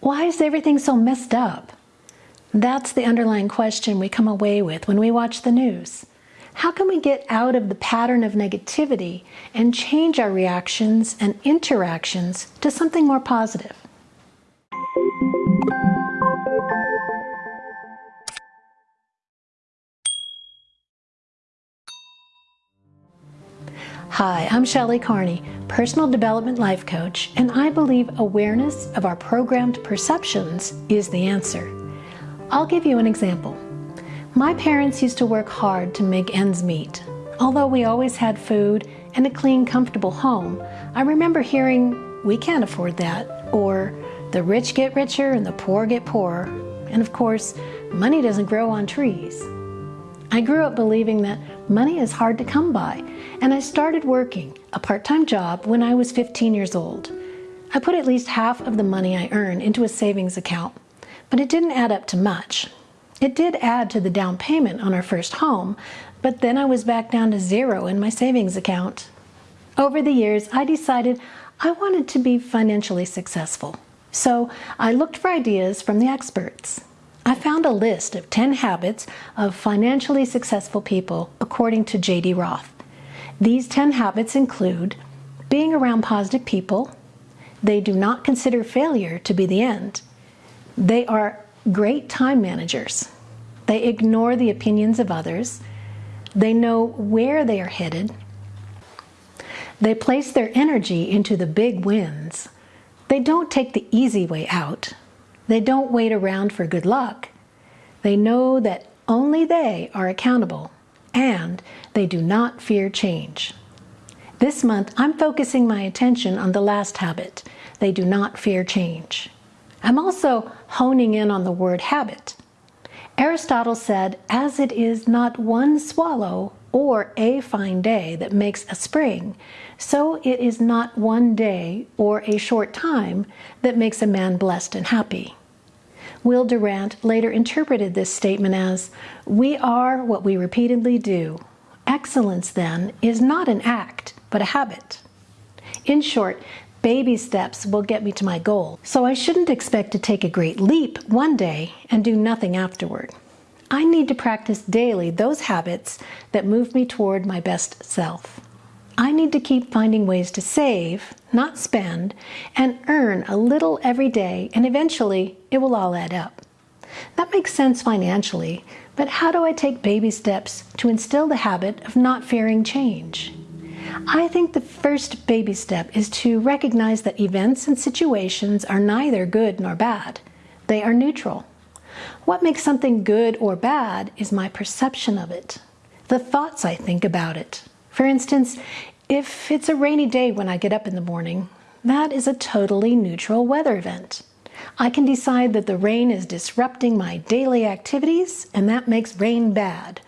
Why is everything so messed up? That's the underlying question we come away with when we watch the news. How can we get out of the pattern of negativity and change our reactions and interactions to something more positive? Hi, I'm Shelley Carney, Personal Development Life Coach, and I believe awareness of our programmed perceptions is the answer. I'll give you an example. My parents used to work hard to make ends meet. Although we always had food and a clean, comfortable home, I remember hearing, we can't afford that, or the rich get richer and the poor get poorer. And of course, money doesn't grow on trees. I grew up believing that money is hard to come by, and I started working a part-time job when I was 15 years old. I put at least half of the money I earned into a savings account, but it didn't add up to much. It did add to the down payment on our first home, but then I was back down to zero in my savings account. Over the years, I decided I wanted to be financially successful. So I looked for ideas from the experts. I found a list of 10 habits of financially successful people according to J.D. Roth. These 10 habits include being around positive people, they do not consider failure to be the end, they are great time managers, they ignore the opinions of others, they know where they are headed, they place their energy into the big wins, they don't take the easy way out, they don't wait around for good luck. They know that only they are accountable and they do not fear change. This month, I'm focusing my attention on the last habit. They do not fear change. I'm also honing in on the word habit. Aristotle said, as it is not one swallow or a fine day that makes a spring, so it is not one day or a short time that makes a man blessed and happy. Will Durant later interpreted this statement as, we are what we repeatedly do. Excellence, then, is not an act, but a habit. In short, baby steps will get me to my goal, so I shouldn't expect to take a great leap one day and do nothing afterward. I need to practice daily those habits that move me toward my best self. I need to keep finding ways to save, not spend, and earn a little every day, and eventually it will all add up. That makes sense financially, but how do I take baby steps to instill the habit of not fearing change? I think the first baby step is to recognize that events and situations are neither good nor bad. They are neutral. What makes something good or bad is my perception of it, the thoughts I think about it. For instance, if it's a rainy day when I get up in the morning, that is a totally neutral weather event. I can decide that the rain is disrupting my daily activities and that makes rain bad.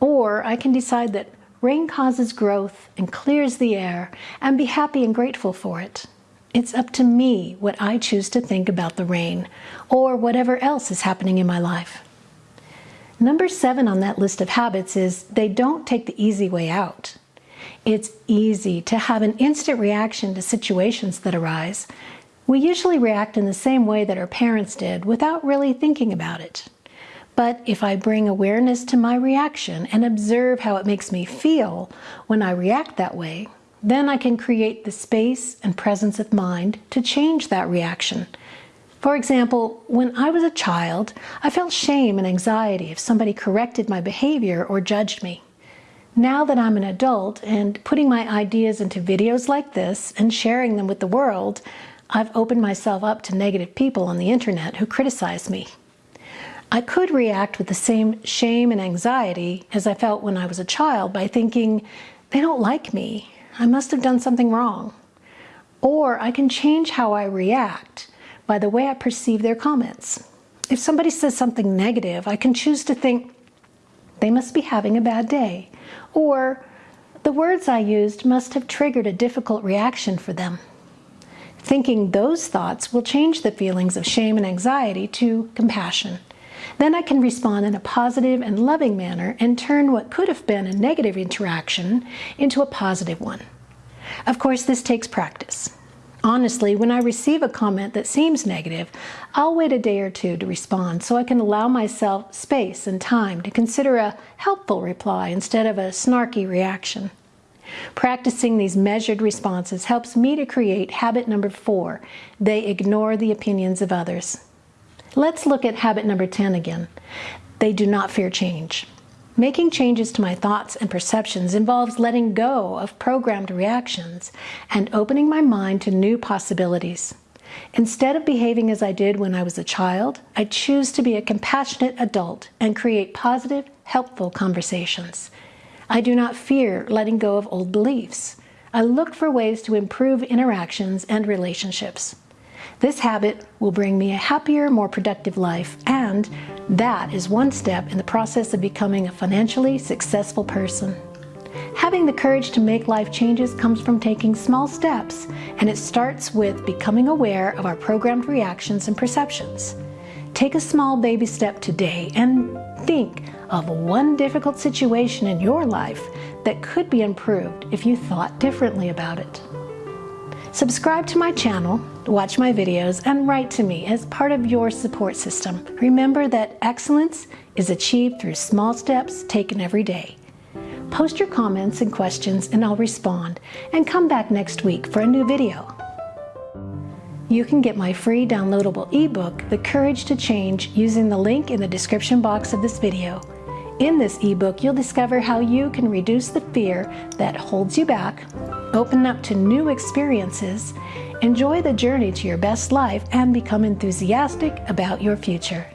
Or I can decide that rain causes growth and clears the air and be happy and grateful for it. It's up to me what I choose to think about the rain or whatever else is happening in my life. Number seven on that list of habits is they don't take the easy way out. It's easy to have an instant reaction to situations that arise. We usually react in the same way that our parents did without really thinking about it. But if I bring awareness to my reaction and observe how it makes me feel when I react that way, then I can create the space and presence of mind to change that reaction. For example, when I was a child, I felt shame and anxiety if somebody corrected my behavior or judged me. Now that I'm an adult and putting my ideas into videos like this and sharing them with the world, I've opened myself up to negative people on the internet who criticize me. I could react with the same shame and anxiety as I felt when I was a child by thinking, they don't like me, I must have done something wrong. Or I can change how I react by the way I perceive their comments. If somebody says something negative, I can choose to think, they must be having a bad day. Or, the words I used must have triggered a difficult reaction for them. Thinking those thoughts will change the feelings of shame and anxiety to compassion. Then I can respond in a positive and loving manner and turn what could have been a negative interaction into a positive one. Of course, this takes practice. Honestly, when I receive a comment that seems negative, I'll wait a day or two to respond so I can allow myself space and time to consider a helpful reply instead of a snarky reaction. Practicing these measured responses helps me to create habit number four. They ignore the opinions of others. Let's look at habit number 10 again. They do not fear change. Making changes to my thoughts and perceptions involves letting go of programmed reactions and opening my mind to new possibilities. Instead of behaving as I did when I was a child, I choose to be a compassionate adult and create positive, helpful conversations. I do not fear letting go of old beliefs. I look for ways to improve interactions and relationships. This habit will bring me a happier, more productive life, and that is one step in the process of becoming a financially successful person. Having the courage to make life changes comes from taking small steps, and it starts with becoming aware of our programmed reactions and perceptions. Take a small baby step today and think of one difficult situation in your life that could be improved if you thought differently about it. Subscribe to my channel, watch my videos, and write to me as part of your support system. Remember that excellence is achieved through small steps taken every day. Post your comments and questions and I'll respond, and come back next week for a new video. You can get my free downloadable ebook, The Courage to Change, using the link in the description box of this video. In this ebook, you'll discover how you can reduce the fear that holds you back, open up to new experiences, enjoy the journey to your best life, and become enthusiastic about your future.